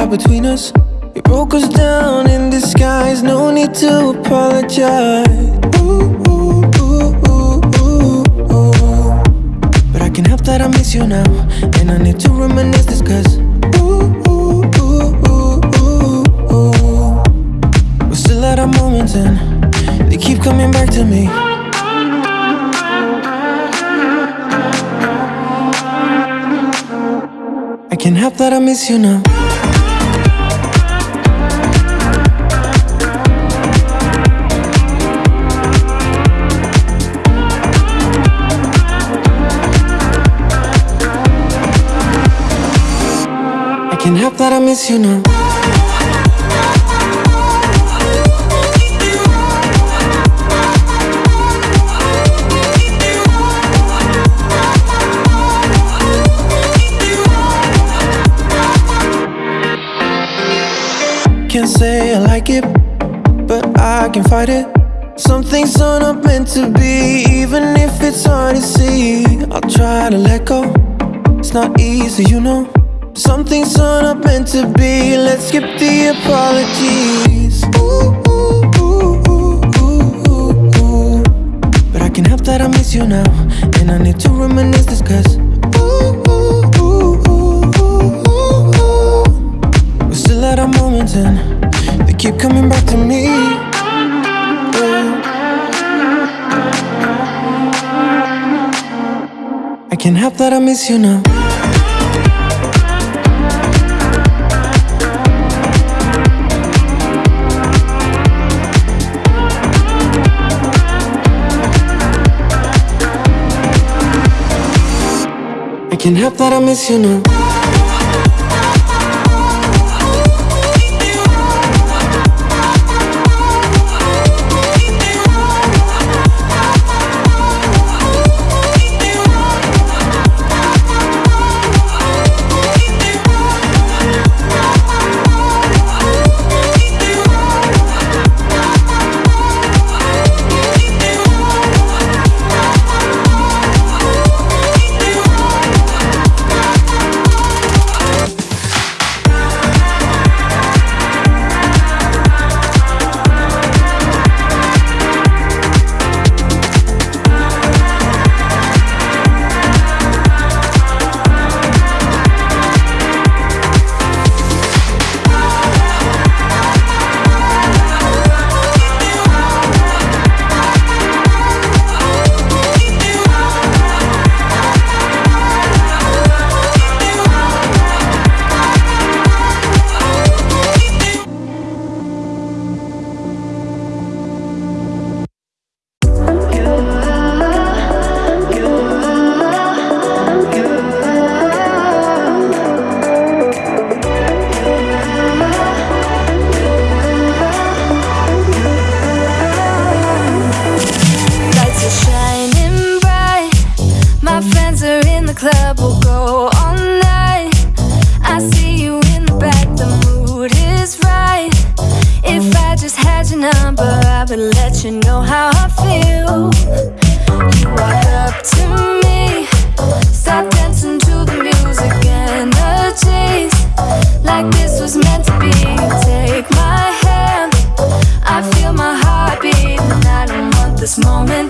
had between us. It broke us down in disguise. No need to apologize. But I can help that I miss you now. And I need to reminisce this cause. We're still at our moments and they keep coming back to me. I can't help that I miss you now. I can't help that I miss you now. Can't say I like it, but I can fight it. Some things are not meant to be, even if it's hard to see. I'll try to let go. It's not easy, you know. Some things not meant to be. Let's skip the apologies. Ooh, ooh, ooh. But I can help that I miss you now, and I need to reminisce this 'cause. We're still at our moments and they keep coming back to me. I can't help that I miss you now. I can't help that I miss you now. this moment.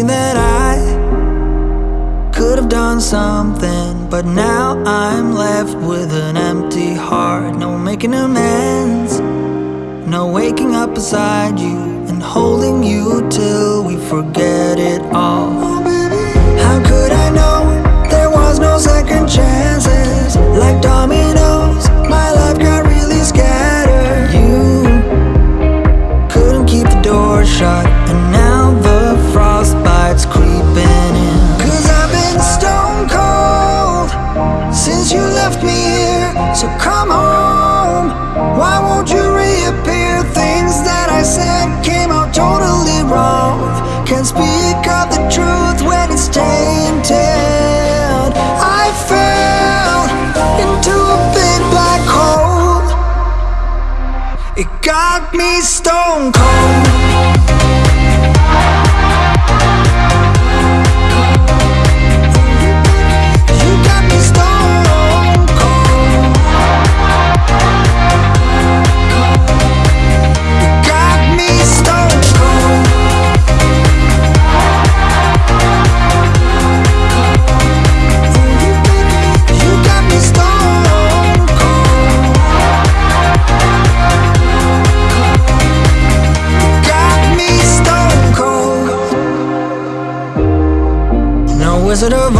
Thinking that I could have done something, but now I'm left with an empty heart. No making amends, no waking up beside you and holding you till we forget it all. How could I know there was no second chances? Like dominoes, my life got really scattered. You couldn't keep the door shut, and now Can't speak of the truth when it's tainted. I fell into a big black hole. It got me stone cold. Stone